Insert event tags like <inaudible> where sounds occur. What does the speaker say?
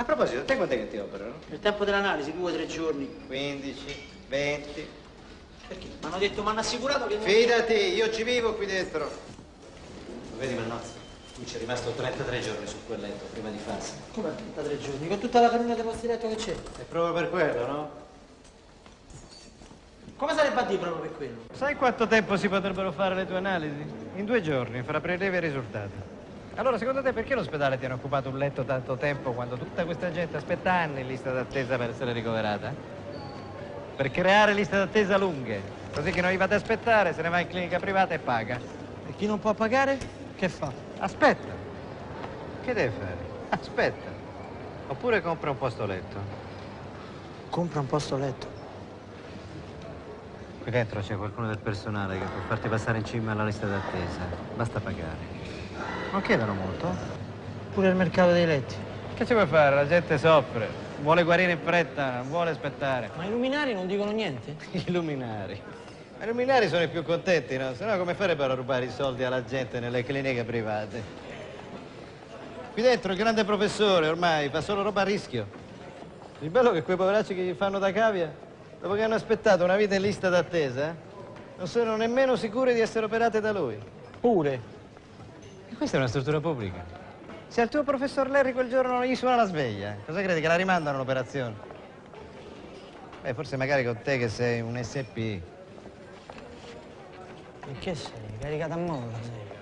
A proposito, te quant'è che ti operano? Il tempo dell'analisi, due o tre giorni. 15, 20. Perché? Mi hanno detto, mi hanno assicurato che... non- Fidati, io ci vivo qui dentro. Vedi Mannozzi, tu ci è rimasto 33 giorni su quel letto prima di farsi. Come 33 giorni? Con tutta la cammina dei posti letto che c'è? È proprio per quello, no? Come sarebbe a dire proprio per quello? Sai quanto tempo si potrebbero fare le tue analisi? In due giorni, fra prelievi e risultati. Allora, secondo te perché l'ospedale ti hanno occupato un letto tanto tempo quando tutta questa gente aspetta anni in lista d'attesa per essere ricoverata? Per creare liste d'attesa lunghe, così che non gli ad aspettare, se ne va in clinica privata e paga. E chi non può pagare? Che fa? Aspetta. Che deve fare? Aspetta. Oppure compra un posto letto. Compra un posto letto. Qui dentro c'è qualcuno del personale che può farti passare in cima alla lista d'attesa. Basta pagare. Non chiedono molto. eh? Pure il mercato dei letti. Che ci vuoi fare? La gente soffre. Vuole guarire in fretta, non vuole aspettare. Ma i luminari non dicono niente? <laughs> I luminari. Ma i luminari sono i più contenti, no? Se no come farebbero a rubare i soldi alla gente nelle cliniche private? Qui dentro il grande professore ormai fa solo roba a rischio. Il bello è che quei poveracci che gli fanno da cavia, dopo che hanno aspettato una vita in lista d'attesa, non sono nemmeno sicuri di essere operate da lui. Pure. E questa è una struttura pubblica. Se al tuo professor Larry quel giorno non gli suona la sveglia, cosa credi che la rimandano l'operazione? Beh, forse magari con te che sei un SP. E che sei? Caricata a molla sei?